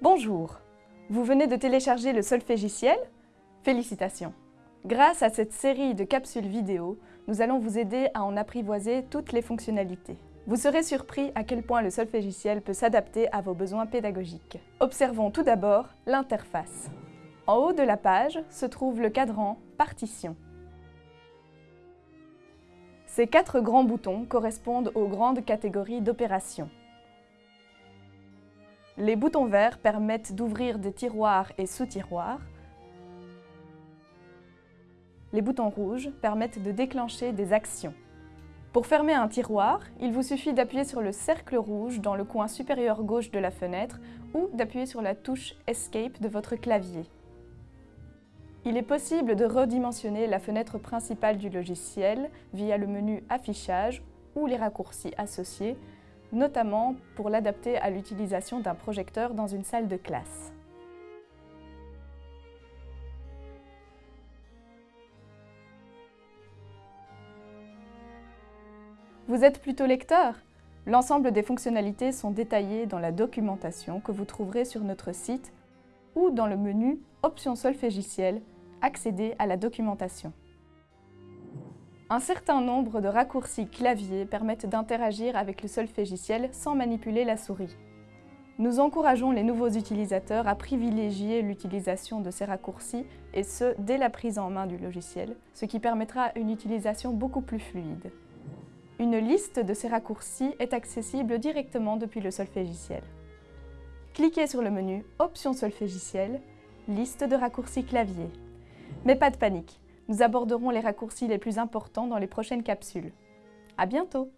Bonjour Vous venez de télécharger le solfégiciel? Félicitations Grâce à cette série de capsules vidéo, nous allons vous aider à en apprivoiser toutes les fonctionnalités. Vous serez surpris à quel point le solfégiciel peut s'adapter à vos besoins pédagogiques. Observons tout d'abord l'interface. En haut de la page se trouve le cadran « Partition ». Ces quatre grands boutons correspondent aux grandes catégories d'opérations. Les boutons verts permettent d'ouvrir des tiroirs et sous-tiroirs. Les boutons rouges permettent de déclencher des actions. Pour fermer un tiroir, il vous suffit d'appuyer sur le cercle rouge dans le coin supérieur gauche de la fenêtre ou d'appuyer sur la touche Escape de votre clavier. Il est possible de redimensionner la fenêtre principale du logiciel via le menu Affichage ou les raccourcis associés, notamment pour l'adapter à l'utilisation d'un projecteur dans une salle de classe. Vous êtes plutôt lecteur? L'ensemble des fonctionnalités sont détaillées dans la documentation que vous trouverez sur notre site ou dans le menu Options solfégicielles accéder à la documentation. Un certain nombre de raccourcis clavier permettent d'interagir avec le solfégiciel sans manipuler la souris. Nous encourageons les nouveaux utilisateurs à privilégier l'utilisation de ces raccourcis, et ce, dès la prise en main du logiciel, ce qui permettra une utilisation beaucoup plus fluide. Une liste de ces raccourcis est accessible directement depuis le solfégiciel. Cliquez sur le menu Options solfégiciel, liste de raccourcis clavier. Mais pas de panique, nous aborderons les raccourcis les plus importants dans les prochaines capsules. À bientôt